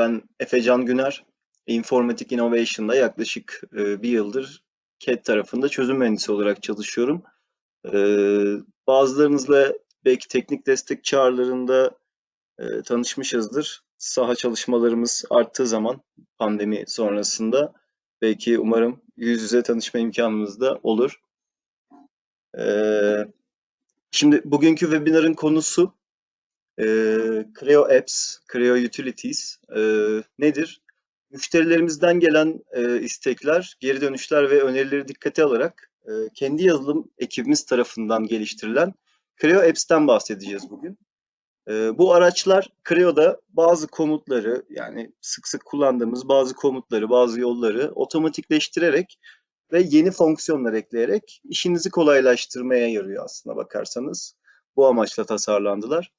Ben Efecan Güner, Informatik Innovation'da yaklaşık e, bir yıldır CAD tarafında çözüm mühendisi olarak çalışıyorum. E, bazılarınızla belki teknik destek çağrılarında e, tanışmışızdır. Saha çalışmalarımız arttığı zaman pandemi sonrasında belki umarım yüz yüze tanışma imkanımız da olur. E, şimdi bugünkü webinarın konusu e, Creo Apps, Creo Utilities e, nedir? Müşterilerimizden gelen e, istekler, geri dönüşler ve önerileri dikkate alarak e, kendi yazılım ekibimiz tarafından geliştirilen Creo Apps'ten bahsedeceğiz bugün. E, bu araçlar Creo'da bazı komutları yani sık sık kullandığımız bazı komutları, bazı yolları otomatikleştirerek ve yeni fonksiyonlar ekleyerek işinizi kolaylaştırmaya yarıyor aslında bakarsanız. Bu amaçla tasarlandılar.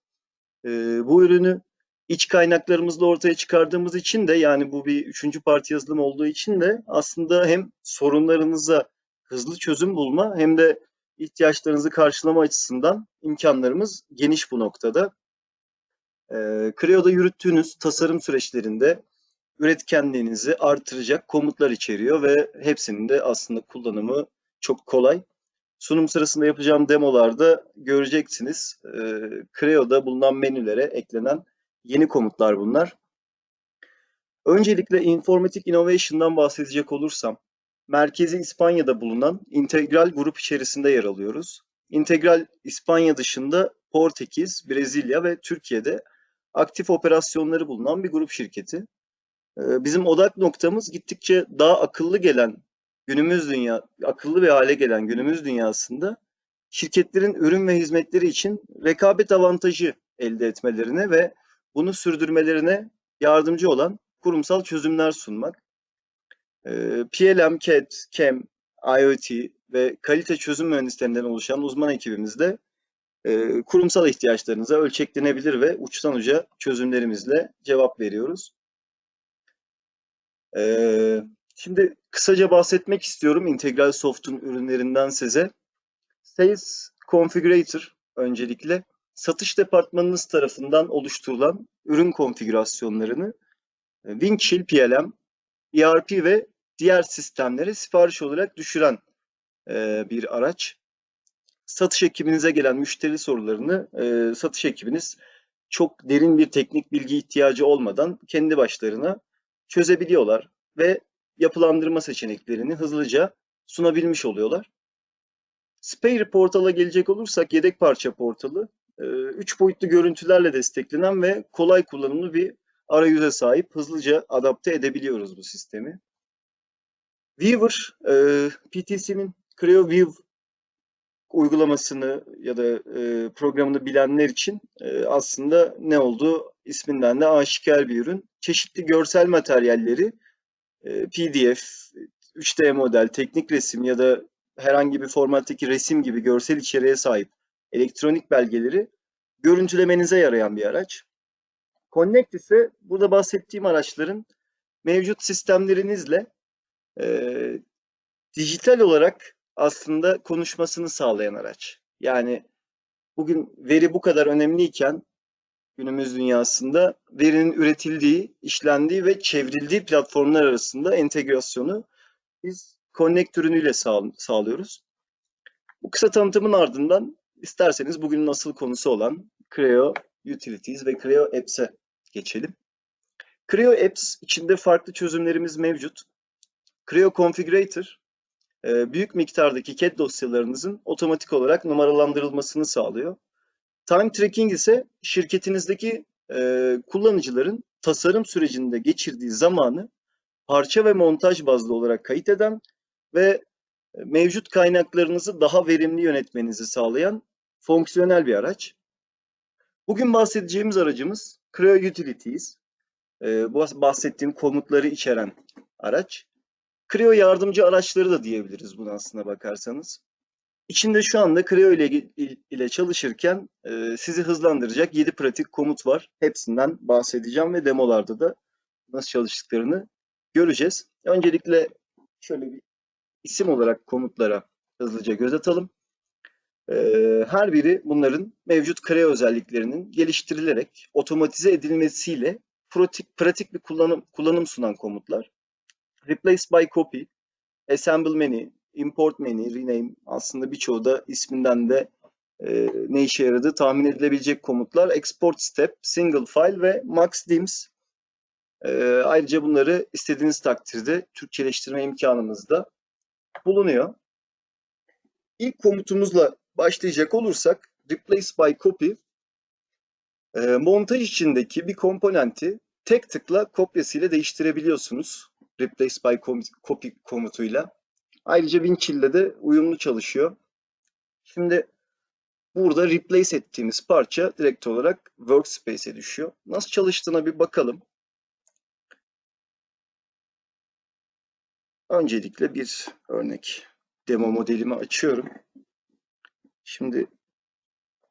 E, bu ürünü iç kaynaklarımızla ortaya çıkardığımız için de yani bu bir üçüncü parti yazılım olduğu için de aslında hem sorunlarınıza hızlı çözüm bulma hem de ihtiyaçlarınızı karşılama açısından imkanlarımız geniş bu noktada. E, Creo'da yürüttüğünüz tasarım süreçlerinde üretkenliğinizi artıracak komutlar içeriyor ve hepsinin de aslında kullanımı çok kolay. Sunum sırasında yapacağım demolarda göreceksiniz. E, Creo'da bulunan menülere eklenen yeni komutlar bunlar. Öncelikle Informatik Innovation'dan bahsedecek olursam, merkezi İspanya'da bulunan integral grup içerisinde yer alıyoruz. İntegral İspanya dışında Portekiz, Brezilya ve Türkiye'de aktif operasyonları bulunan bir grup şirketi. Bizim odak noktamız gittikçe daha akıllı gelen günümüz dünya akıllı bir hale gelen günümüz dünyasında şirketlerin ürün ve hizmetleri için rekabet avantajı elde etmelerine ve bunu sürdürmelerine yardımcı olan kurumsal çözümler sunmak. PLM, CAD, CAM, IoT ve kalite çözüm mühendislerinden oluşan uzman ekibimizde kurumsal ihtiyaçlarınıza ölçeklenebilir ve uçtan uca çözümlerimizle cevap veriyoruz. Şimdi kısaca bahsetmek istiyorum Integral Soft'un ürünlerinden size. Sales Configurator öncelikle satış departmanınız tarafından oluşturulan ürün konfigürasyonlarını e, Windchill PLM, ERP ve diğer sistemlere sipariş olarak düşüren e, bir araç. Satış ekibinize gelen müşteri sorularını e, satış ekibiniz çok derin bir teknik bilgi ihtiyacı olmadan kendi başlarına çözebiliyorlar ve yapılandırma seçeneklerini hızlıca sunabilmiş oluyorlar. Spare portala gelecek olursak yedek parça portalı 3 boyutlu görüntülerle desteklenen ve kolay kullanımlı bir arayüze sahip hızlıca adapte edebiliyoruz bu sistemi. Weaver, PTC'nin Creo View uygulamasını ya da programını bilenler için aslında ne olduğu isminden de aşikar bir ürün. Çeşitli görsel materyalleri PDF, 3D model, teknik resim ya da herhangi bir formattaki resim gibi görsel içeriğe sahip elektronik belgeleri görüntülemenize yarayan bir araç. Connect ise burada bahsettiğim araçların mevcut sistemlerinizle e, dijital olarak aslında konuşmasını sağlayan araç. Yani bugün veri bu kadar önemliyken günümüz dünyasında verinin üretildiği, işlendiği ve çevrildiği platformlar arasında entegrasyonu biz Connect ürünüyle sağ, sağlıyoruz. Bu kısa tanıtımın ardından isterseniz bugünün asıl konusu olan Creo Utilities ve Creo Apps'e geçelim. Creo Apps içinde farklı çözümlerimiz mevcut. Creo Configurator e, büyük miktardaki CAD dosyalarınızın otomatik olarak numaralandırılmasını sağlıyor. Time Tracking ise şirketinizdeki e, kullanıcıların tasarım sürecinde geçirdiği zamanı parça ve montaj bazlı olarak kayıt eden ve mevcut kaynaklarınızı daha verimli yönetmenizi sağlayan fonksiyonel bir araç. Bugün bahsedeceğimiz aracımız Creo Utilities. Ee, bahsettiğim komutları içeren araç. Creo yardımcı araçları da diyebiliriz buna aslına bakarsanız. İçinde şu anda Creo ile, ile çalışırken e, sizi hızlandıracak 7 pratik komut var. Hepsinden bahsedeceğim ve demolarda da nasıl çalıştıklarını göreceğiz. Öncelikle şöyle bir isim olarak komutlara hızlıca göz atalım. Ee, her biri bunların mevcut kare özelliklerinin geliştirilerek otomatize edilmesiyle pratik, pratik bir kullanım, kullanım sunan komutlar. Replace by copy, assemble many, import many, rename aslında birçoğu da isminden de e, ne işe yaradığı tahmin edilebilecek komutlar. Export step, single file ve max dims. E, ayrıca bunları istediğiniz takdirde Türkçeleştirme imkanımız da bulunuyor. İlk komutumuzla başlayacak olursak replace by copy e, montaj içindeki bir komponenti tek tıkla kopyasıyla değiştirebiliyorsunuz. Replace by copy komutuyla. Ayrıca Winchill'de de uyumlu çalışıyor. Şimdi burada replace ettiğimiz parça direkt olarak workspace'e düşüyor. Nasıl çalıştığına bir bakalım. Öncelikle bir örnek demo modelimi açıyorum. Şimdi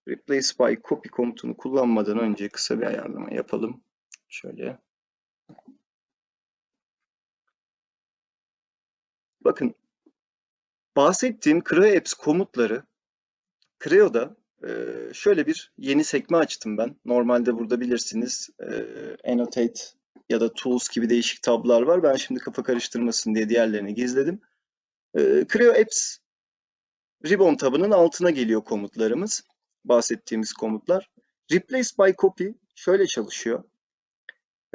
replace by copy komutunu kullanmadan önce kısa bir ayarlama yapalım. Şöyle. Bakın bahsettiğim Creo Apps komutları Creo'da şöyle bir yeni sekme açtım ben. Normalde burada bilirsiniz Annotate ya da Tools gibi değişik tablar var. Ben şimdi kafa karıştırmasın diye diğerlerini gizledim. Creo Apps Ribbon tabının altına geliyor komutlarımız. Bahsettiğimiz komutlar. Replace by copy şöyle çalışıyor.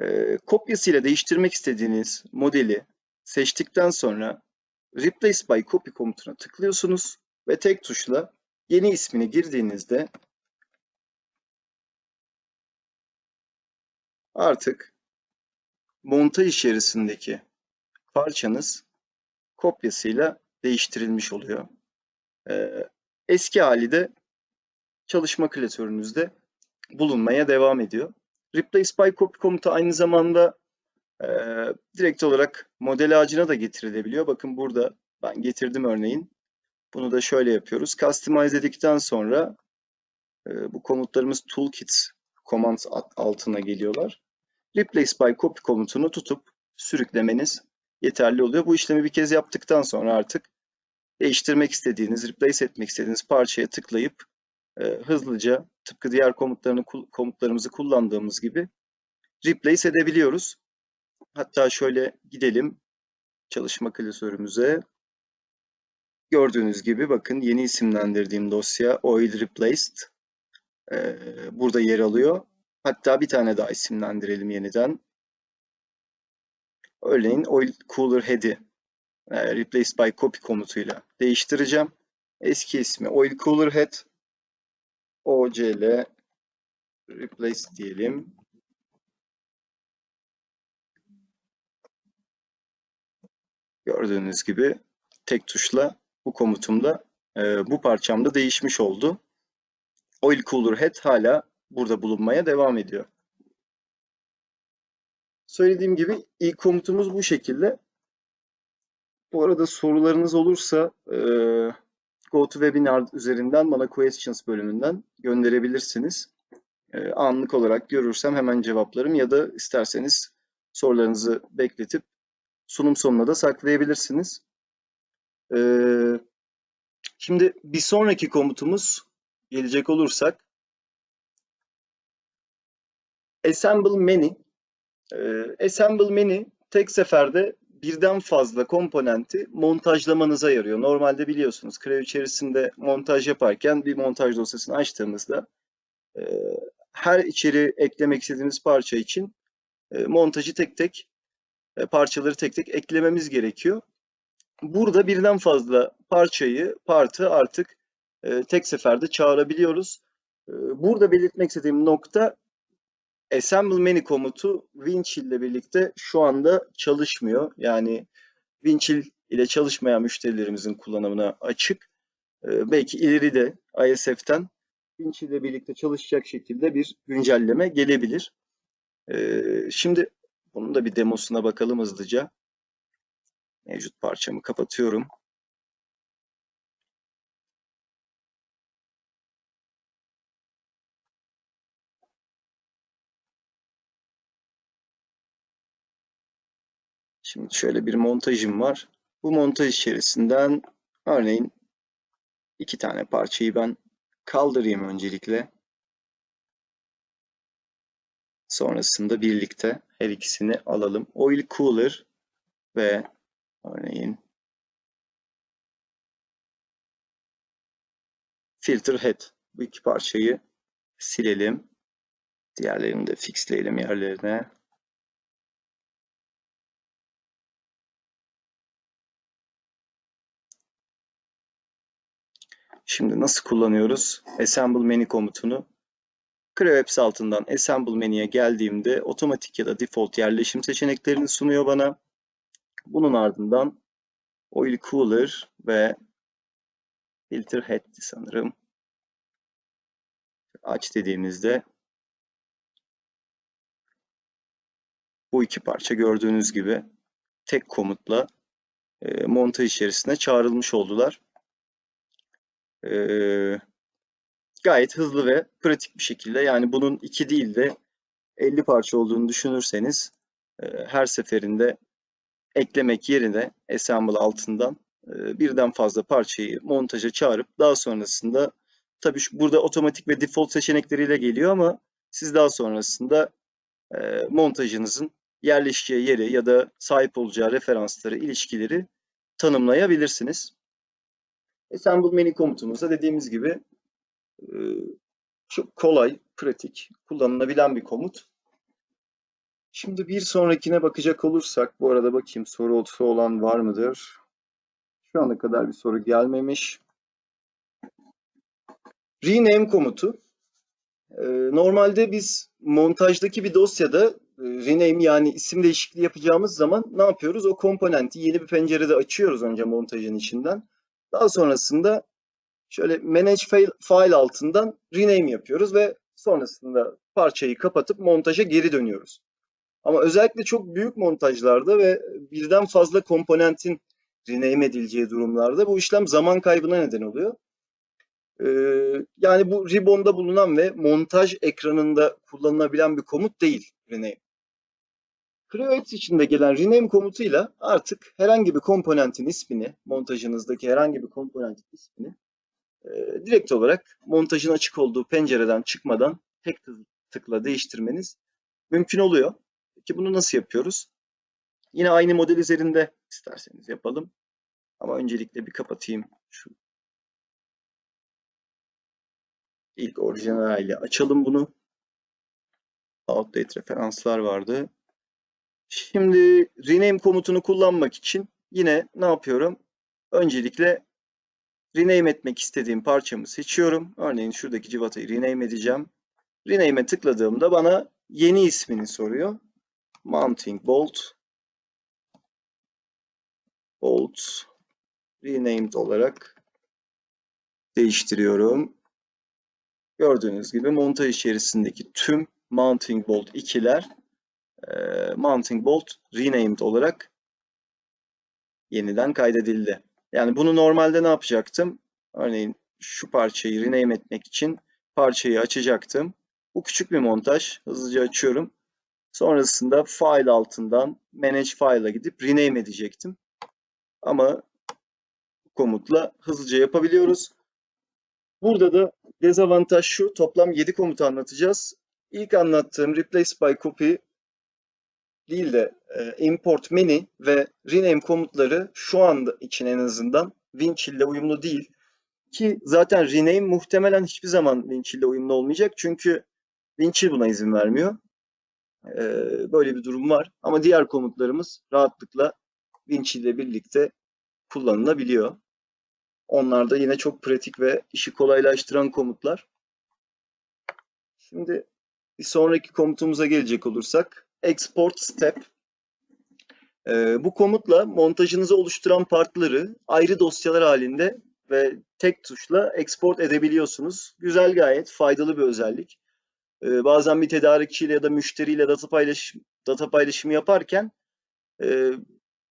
E, kopyasıyla değiştirmek istediğiniz modeli seçtikten sonra Replace by copy komutuna tıklıyorsunuz ve tek tuşla yeni ismini girdiğinizde artık montaj içerisindeki parçanız kopyasıyla değiştirilmiş oluyor. Ee, eski hali de çalışma klasörünüzde bulunmaya devam ediyor. Replace by copy komutu aynı zamanda e, direkt olarak model ağacına da getirilebiliyor. Bakın burada ben getirdim örneğin. Bunu da şöyle yapıyoruz. Customize dedikten sonra e, bu komutlarımız toolkit command altına geliyorlar. Replace by copy komutunu tutup sürüklemeniz yeterli oluyor. Bu işlemi bir kez yaptıktan sonra artık değiştirmek istediğiniz, replace etmek istediğiniz parçaya tıklayıp e, hızlıca tıpkı diğer komutlarını komutlarımızı kullandığımız gibi replace edebiliyoruz. Hatta şöyle gidelim çalışma klasörümüze. Gördüğünüz gibi bakın yeni isimlendirdiğim dosya Oil Replaced e, burada yer alıyor. Hatta bir tane daha isimlendirelim yeniden. Örneğin Oil Cooler Head'i e, Replace by Copy komutuyla değiştireceğim. Eski ismi Oil Cooler Head OCL Replace diyelim. Gördüğünüz gibi tek tuşla bu komutumda e, bu parçamda değişmiş oldu. Oil Cooler Head hala burada bulunmaya devam ediyor. Söylediğim gibi ilk komutumuz bu şekilde. Bu arada sorularınız olursa e, GoToWebinar üzerinden bana Questions bölümünden gönderebilirsiniz. E, anlık olarak görürsem hemen cevaplarım ya da isterseniz sorularınızı bekletip sunum sonuna da saklayabilirsiniz. E, şimdi bir sonraki komutumuz gelecek olursak Assemble Many. E, Assemble Many tek seferde birden fazla komponenti montajlamanıza yarıyor. Normalde biliyorsunuz Creo içerisinde montaj yaparken bir montaj dosyasını açtığımızda e, her içeri eklemek istediğimiz parça için e, montajı tek tek parçaları tek tek eklememiz gerekiyor. Burada birden fazla parçayı, partı artık e, tek seferde çağırabiliyoruz. E, burada belirtmek istediğim nokta Assemble Many komutu Winchill ile birlikte şu anda çalışmıyor. Yani Winchill ile çalışmayan müşterilerimizin kullanımına açık. Belki ileride ISF'ten Winchill ile birlikte çalışacak şekilde bir güncelleme gelebilir. Şimdi bunun da bir demosuna bakalım hızlıca. Mevcut parçamı kapatıyorum. Şimdi şöyle bir montajım var. Bu montaj içerisinden örneğin iki tane parçayı ben kaldırayım öncelikle. Sonrasında birlikte her ikisini alalım. Oil Cooler ve örneğin Filter Head. Bu iki parçayı silelim. Diğerlerini de fixleyelim yerlerine. Şimdi nasıl kullanıyoruz? Assemble Menu komutunu. CreoApps altından Assemble Menü'ye geldiğimde otomatik ya da default yerleşim seçeneklerini sunuyor bana. Bunun ardından Oil Cooler ve Filter Head'di sanırım. Aç dediğimizde bu iki parça gördüğünüz gibi tek komutla e, montaj içerisine çağrılmış oldular. E, gayet hızlı ve pratik bir şekilde yani bunun iki değil de 50 parça olduğunu düşünürseniz e, her seferinde eklemek yerine assemble altından e, birden fazla parçayı montaja çağırıp daha sonrasında tabii şu, burada otomatik ve default seçenekleriyle geliyor ama siz daha sonrasında e, montajınızın yerleşeceği yeri ya da sahip olacağı referansları, ilişkileri tanımlayabilirsiniz. Assemble menü komutumuzda dediğimiz gibi çok kolay, pratik, kullanılabilen bir komut. Şimdi bir sonrakine bakacak olursak, bu arada bakayım sorusu olan var mıdır? Şu ana kadar bir soru gelmemiş. Rename komutu. Ee, normalde biz montajdaki bir dosyada e, rename yani isim değişikliği yapacağımız zaman ne yapıyoruz? O komponenti yeni bir pencerede açıyoruz önce montajın içinden. Daha sonrasında şöyle manage file, file altından rename yapıyoruz ve sonrasında parçayı kapatıp montaja geri dönüyoruz. Ama özellikle çok büyük montajlarda ve birden fazla komponentin rename edileceği durumlarda bu işlem zaman kaybına neden oluyor. Ee, yani bu ribbon'da bulunan ve montaj ekranında kullanılabilen bir komut değil rename. CreoApps içinde gelen rename komutuyla artık herhangi bir komponentin ismini, montajınızdaki herhangi bir komponentin ismini e, direkt olarak montajın açık olduğu pencereden çıkmadan tek tıkla değiştirmeniz mümkün oluyor. Peki bunu nasıl yapıyoruz? Yine aynı model üzerinde isterseniz yapalım. Ama öncelikle bir kapatayım şu ilk orijinal haliyle açalım bunu. Outdate referanslar vardı. Şimdi rename komutunu kullanmak için yine ne yapıyorum? Öncelikle rename etmek istediğim parçamı seçiyorum. Örneğin şuradaki civatayı rename edeceğim. Rename'e tıkladığımda bana yeni ismini soruyor. Mounting bolt bolt renamed olarak değiştiriyorum. Gördüğünüz gibi montaj içerisindeki tüm mounting bolt 2'ler e, mounting bolt renamed olarak yeniden kaydedildi. Yani bunu normalde ne yapacaktım? Örneğin şu parçayı rename etmek için parçayı açacaktım. Bu küçük bir montaj. Hızlıca açıyorum. Sonrasında file altından manage file'a gidip rename edecektim. Ama komutla hızlıca yapabiliyoruz. Burada da dezavantaj şu. Toplam 7 komutu anlatacağız. İlk anlattığım replace by copy değil de e, import many ve rename komutları şu anda için en azından Winchill ile uyumlu değil. Ki zaten rename muhtemelen hiçbir zaman Winchill ile uyumlu olmayacak. Çünkü Winchill buna izin vermiyor. E, böyle bir durum var. Ama diğer komutlarımız rahatlıkla Winchill ile birlikte kullanılabiliyor. Onlar da yine çok pratik ve işi kolaylaştıran komutlar. Şimdi bir sonraki komutumuza gelecek olursak export step. Ee, bu komutla montajınızı oluşturan partları ayrı dosyalar halinde ve tek tuşla export edebiliyorsunuz. Güzel gayet faydalı bir özellik. Ee, bazen bir tedarikçiyle ya da müşteriyle data paylaşım data paylaşımı yaparken e,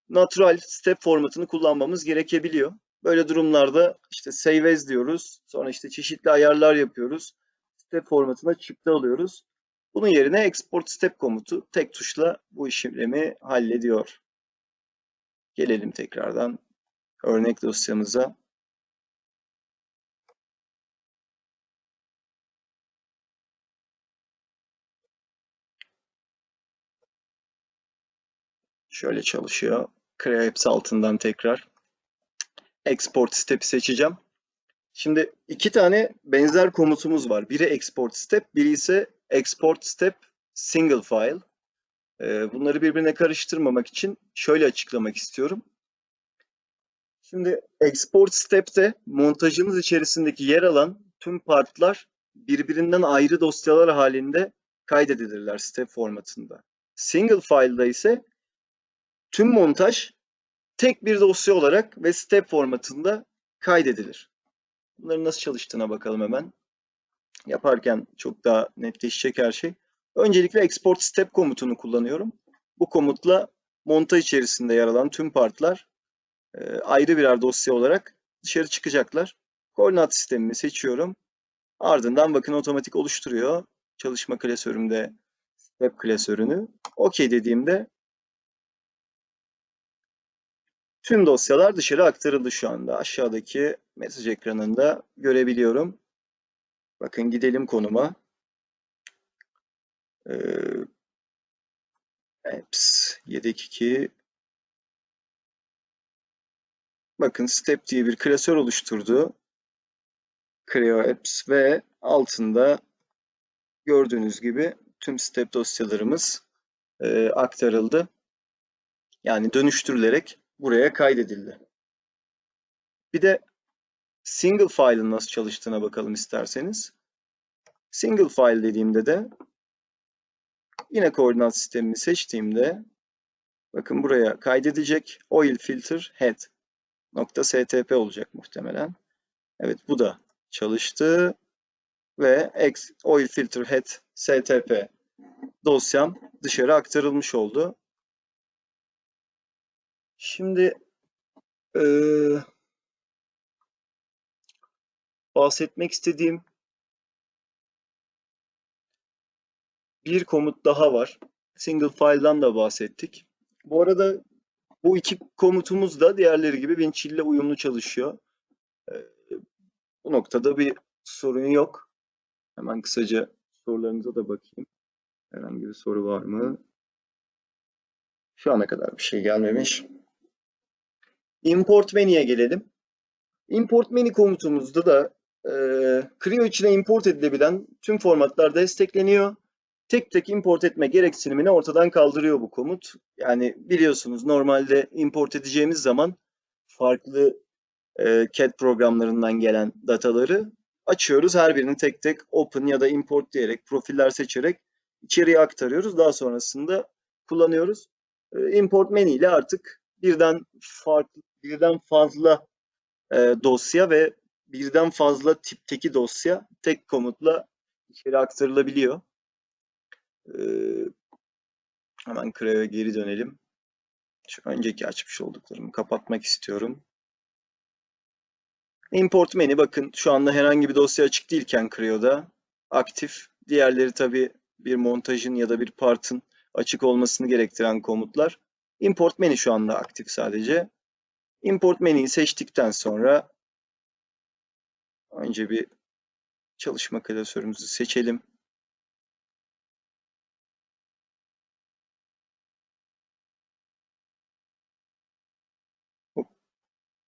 natural step formatını kullanmamız gerekebiliyor. Böyle durumlarda işte save as diyoruz. Sonra işte çeşitli ayarlar yapıyoruz. Step formatına çıktı alıyoruz. Bunun yerine export step komutu tek tuşla bu işlemi hallediyor. Gelelim tekrardan örnek dosyamıza. Şöyle çalışıyor. Creo Apps altından tekrar export step'i seçeceğim. Şimdi iki tane benzer komutumuz var. Biri export step, biri ise export step single file. Ee, bunları birbirine karıştırmamak için şöyle açıklamak istiyorum. Şimdi export step'te montajınız içerisindeki yer alan tüm partlar birbirinden ayrı dosyalar halinde kaydedilirler step formatında. Single file'da ise tüm montaj tek bir dosya olarak ve step formatında kaydedilir. Bunların nasıl çalıştığına bakalım hemen. Yaparken çok daha netleşecek her şey. Öncelikle export step komutunu kullanıyorum. Bu komutla montaj içerisinde yer alan tüm partlar e, ayrı birer dosya olarak dışarı çıkacaklar. Koordinat sistemimi seçiyorum. Ardından bakın otomatik oluşturuyor. Çalışma klasörümde step klasörünü. OK dediğimde tüm dosyalar dışarı aktarıldı şu anda. Aşağıdaki mesaj ekranında görebiliyorum. Bakın gidelim konuma. Ee, apps yedek 2 Bakın step diye bir klasör oluşturdu. Creo apps ve altında gördüğünüz gibi tüm step dosyalarımız e, aktarıldı. Yani dönüştürülerek buraya kaydedildi. Bir de single file'ın nasıl çalıştığına bakalım isterseniz. Single file dediğimde de yine koordinat sistemini seçtiğimde bakın buraya kaydedecek oil filter head nokta stp olacak muhtemelen. Evet bu da çalıştı ve oil filter head stp dosyam dışarı aktarılmış oldu. Şimdi e, bahsetmek istediğim bir komut daha var. Single file'dan da bahsettik. Bu arada bu iki komutumuz da diğerleri gibi Winchill ile uyumlu çalışıyor. E, bu noktada bir sorun yok. Hemen kısaca sorularınıza da bakayım. Herhangi bir soru var mı? Şu ana kadar bir şey gelmemiş. Import menüye gelelim. Import menü komutumuzda da e, Creo içine import edilebilen tüm formatlar destekleniyor. Tek tek import etme gereksinimini ortadan kaldırıyor bu komut. Yani biliyorsunuz normalde import edeceğimiz zaman farklı e, CAD programlarından gelen dataları açıyoruz. Her birini tek tek open ya da import diyerek profiller seçerek içeriye aktarıyoruz. Daha sonrasında kullanıyoruz. E, import menü ile artık birden farklı, birden fazla e, dosya ve birden fazla tipteki dosya tek komutla içeri aktarılabiliyor. E, hemen Creo'ya geri dönelim. Şu önceki açmış olduklarımı kapatmak istiyorum. Import menü bakın şu anda herhangi bir dosya açık değilken Creo'da aktif. Diğerleri tabi bir montajın ya da bir partın açık olmasını gerektiren komutlar. Import menü şu anda aktif sadece. Import menüyü seçtikten sonra önce bir çalışma klasörümüzü seçelim.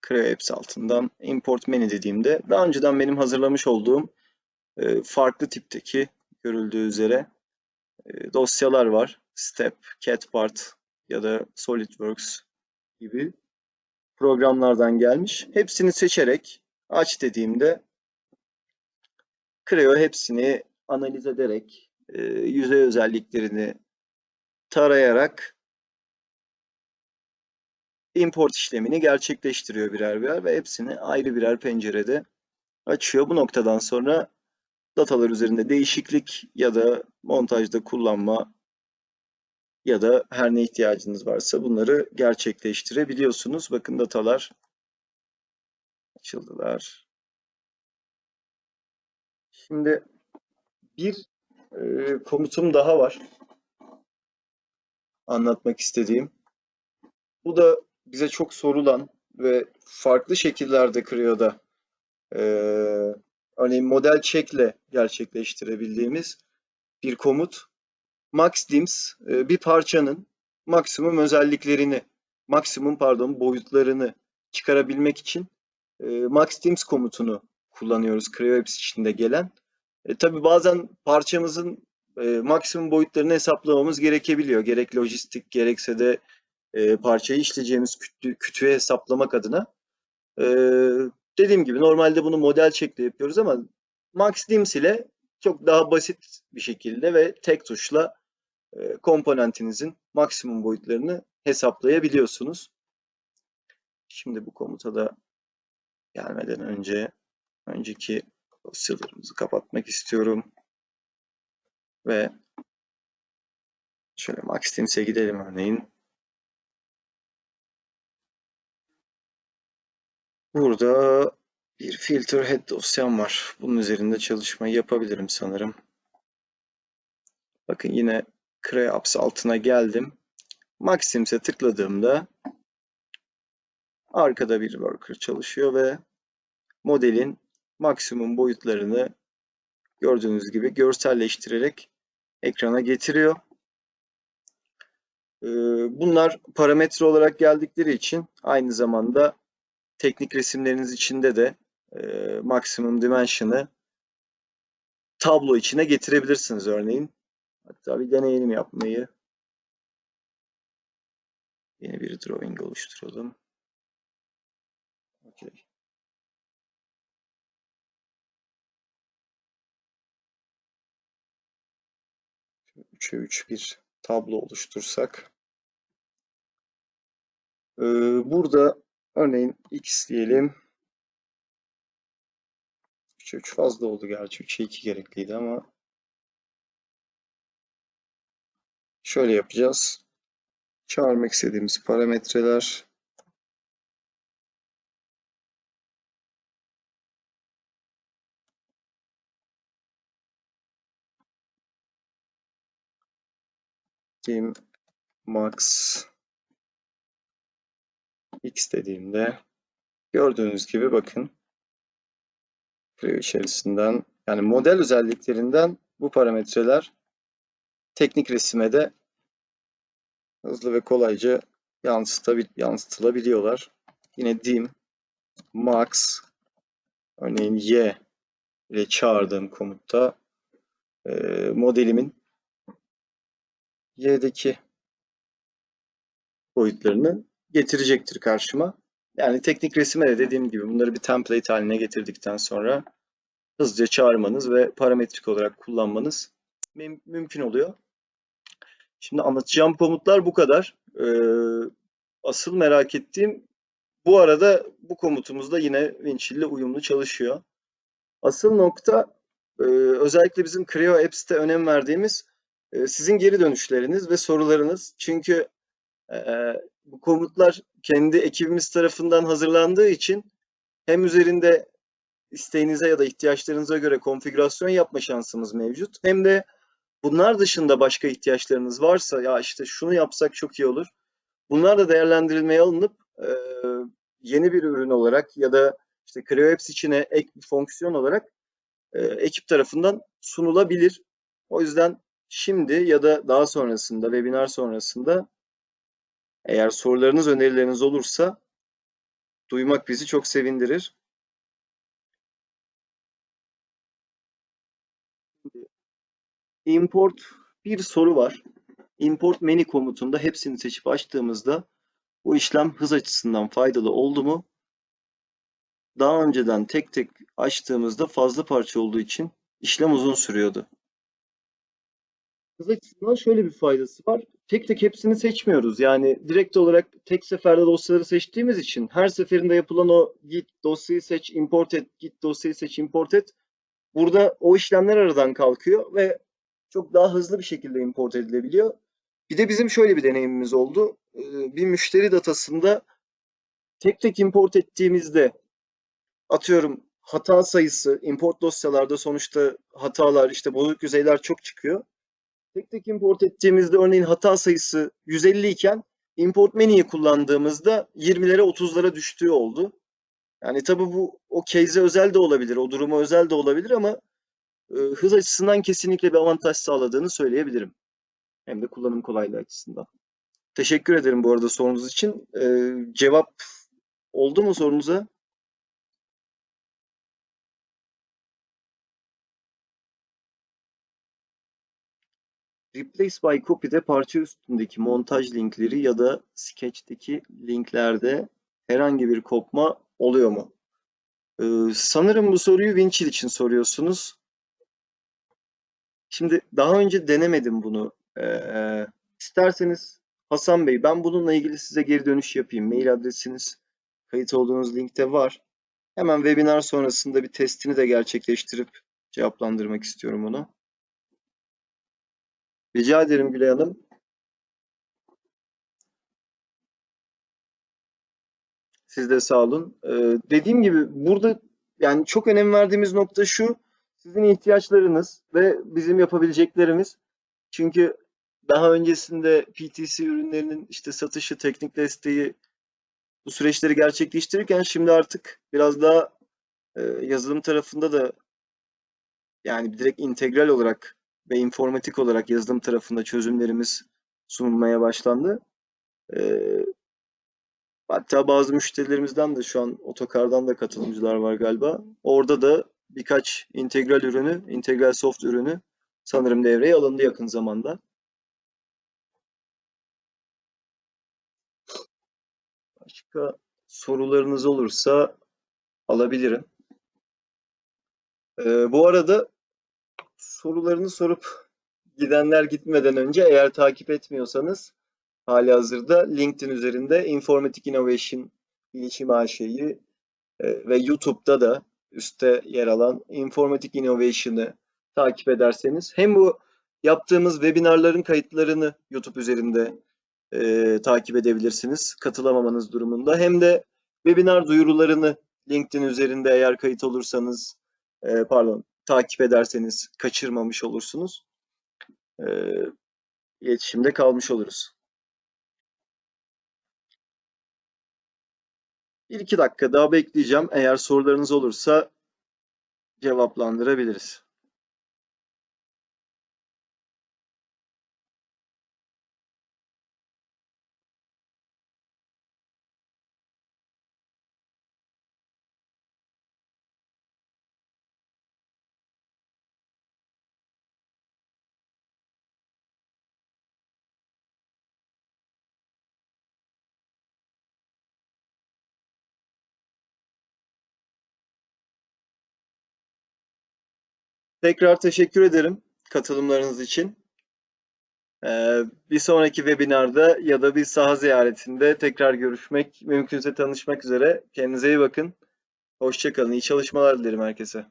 Creo Apps altından import menü dediğimde daha önceden benim hazırlamış olduğum e, farklı tipteki görüldüğü üzere e, dosyalar var. Step, CatPart ya da SolidWorks gibi programlardan gelmiş. Hepsini seçerek aç dediğimde Creo hepsini analiz ederek e, yüzey özelliklerini tarayarak import işlemini gerçekleştiriyor birer birer ve hepsini ayrı birer pencerede açıyor. Bu noktadan sonra datalar üzerinde değişiklik ya da montajda kullanma ya da her ne ihtiyacınız varsa bunları gerçekleştirebiliyorsunuz. Bakın datalar açıldılar. Şimdi bir e, komutum daha var. Anlatmak istediğim. Bu da bize çok sorulan ve farklı şekillerde Creo'da e, örneğin model check'le gerçekleştirebildiğimiz bir komut. Max dims e, bir parçanın maksimum özelliklerini, maksimum pardon boyutlarını çıkarabilmek için e, maxteams komutunu kullanıyoruz Creo Apps içinde gelen. E, tabii bazen parçamızın e, maksimum boyutlarını hesaplamamız gerekebiliyor. Gerek lojistik gerekse de e, parçayı işleyeceğimiz kütü, kütüğü hesaplamak adına. E, dediğim gibi normalde bunu model şekli yapıyoruz ama MaxDims ile çok daha basit bir şekilde ve tek tuşla e, komponentinizin maksimum boyutlarını hesaplayabiliyorsunuz. Şimdi bu komuta da gelmeden önce önceki dosyalarımızı kapatmak istiyorum. Ve şöyle MaxTeams'e gidelim örneğin. Burada bir filter head dosyam var. Bunun üzerinde çalışmayı yapabilirim sanırım. Bakın yine CreaApps altına geldim. Maxims'e tıkladığımda arkada bir worker çalışıyor ve modelin maksimum boyutlarını gördüğünüz gibi görselleştirerek ekrana getiriyor. Ee, bunlar parametre olarak geldikleri için aynı zamanda teknik resimleriniz içinde de e, maksimum dimension'ı tablo içine getirebilirsiniz örneğin. Hatta bir deneyelim yapmayı. Yeni bir drawing oluşturalım. Okay. Üçe üç bir tablo oluştursak. Ee, burada örneğin x diyelim. 3'e 3 fazla oldu gerçi. 3'e 2 gerekliydi ama şöyle yapacağız. Çağırmak istediğimiz parametreler team max x dediğimde gördüğünüz gibi bakın Creo içerisinden yani model özelliklerinden bu parametreler teknik resime de hızlı ve kolayca yansıtılabiliyorlar. Yine dim max örneğin y ile çağırdığım komutta modelimin y'deki boyutlarını getirecektir karşıma. Yani teknik resime de dediğim gibi bunları bir template haline getirdikten sonra hızlıca çağırmanız ve parametrik olarak kullanmanız mümkün oluyor. Şimdi anlatacağım komutlar bu kadar. Ee, asıl merak ettiğim bu arada bu komutumuz da yine Winchill ile uyumlu çalışıyor. Asıl nokta e, özellikle bizim Creo Apps'te önem verdiğimiz sizin geri dönüşleriniz ve sorularınız. Çünkü e, bu komutlar kendi ekibimiz tarafından hazırlandığı için hem üzerinde isteğinize ya da ihtiyaçlarınıza göre konfigürasyon yapma şansımız mevcut. Hem de bunlar dışında başka ihtiyaçlarınız varsa ya işte şunu yapsak çok iyi olur. Bunlar da değerlendirilmeye alınıp e, yeni bir ürün olarak ya da işte Creo Apps içine ek bir fonksiyon olarak e, ekip tarafından sunulabilir. O yüzden şimdi ya da daha sonrasında, webinar sonrasında eğer sorularınız, önerileriniz olursa duymak bizi çok sevindirir. Import bir soru var. Import menü komutunda hepsini seçip açtığımızda bu işlem hız açısından faydalı oldu mu? Daha önceden tek tek açtığımızda fazla parça olduğu için işlem uzun sürüyordu. Hız açısından şöyle bir faydası var. Tek tek hepsini seçmiyoruz. Yani direkt olarak tek seferde dosyaları seçtiğimiz için her seferinde yapılan o git dosyayı seç, import et, git dosyayı seç, import et. Burada o işlemler aradan kalkıyor ve çok daha hızlı bir şekilde import edilebiliyor. Bir de bizim şöyle bir deneyimimiz oldu. Ee, bir müşteri datasında tek tek import ettiğimizde atıyorum hata sayısı import dosyalarda sonuçta hatalar işte bozuk yüzeyler çok çıkıyor. Tek tek import ettiğimizde örneğin hata sayısı 150 iken import menüyü kullandığımızda 20'lere 30'lara düştüğü oldu. Yani tabii bu o case'e özel de olabilir, o duruma özel de olabilir ama e, hız açısından kesinlikle bir avantaj sağladığını söyleyebilirim. Hem de kullanım kolaylığı açısından. Teşekkür ederim bu arada sorunuz için. Ee, cevap oldu mu sorunuza? Replace by Copy'de parça üstündeki montaj linkleri ya da Sketch'teki linklerde herhangi bir kopma oluyor mu? Ee, sanırım bu soruyu Winchill için soruyorsunuz. Şimdi daha önce denemedim bunu. Ee, isterseniz Hasan Bey ben bununla ilgili size geri dönüş yapayım. Mail adresiniz kayıt olduğunuz linkte var. Hemen webinar sonrasında bir testini de gerçekleştirip cevaplandırmak istiyorum onu. Rica ederim Gülay Hanım. Siz de sağ olun. Ee, dediğim gibi burada yani çok önem verdiğimiz nokta şu. Sizin ihtiyaçlarınız ve bizim yapabileceklerimiz. Çünkü daha öncesinde PTC ürünlerinin işte satışı, teknik desteği bu süreçleri gerçekleştirirken şimdi artık biraz daha e, yazılım tarafında da yani direkt integral olarak ve informatik olarak yazılım tarafında çözümlerimiz sunulmaya başlandı. E, hatta bazı müşterilerimizden de şu an otokardan da katılımcılar var galiba. Orada da birkaç integral ürünü, integral soft ürünü sanırım devreye alındı yakın zamanda. Başka sorularınız olursa alabilirim. Ee, bu arada sorularını sorup gidenler gitmeden önce eğer takip etmiyorsanız hali hazırda LinkedIn üzerinde Informatic Innovation Bilişim AŞ'yi e, ve YouTube'da da üstte yer alan Informatic Innovation'ı takip ederseniz hem bu yaptığımız webinarların kayıtlarını YouTube üzerinde e, takip edebilirsiniz katılamamanız durumunda. Hem de webinar duyurularını LinkedIn üzerinde eğer kayıt olursanız e, pardon takip ederseniz kaçırmamış olursunuz. E, iletişimde kalmış oluruz. Bir iki dakika daha bekleyeceğim. Eğer sorularınız olursa cevaplandırabiliriz. Tekrar teşekkür ederim katılımlarınız için. Ee, bir sonraki webinarda ya da bir saha ziyaretinde tekrar görüşmek, mümkünse tanışmak üzere. Kendinize iyi bakın. Hoşçakalın. İyi çalışmalar dilerim herkese.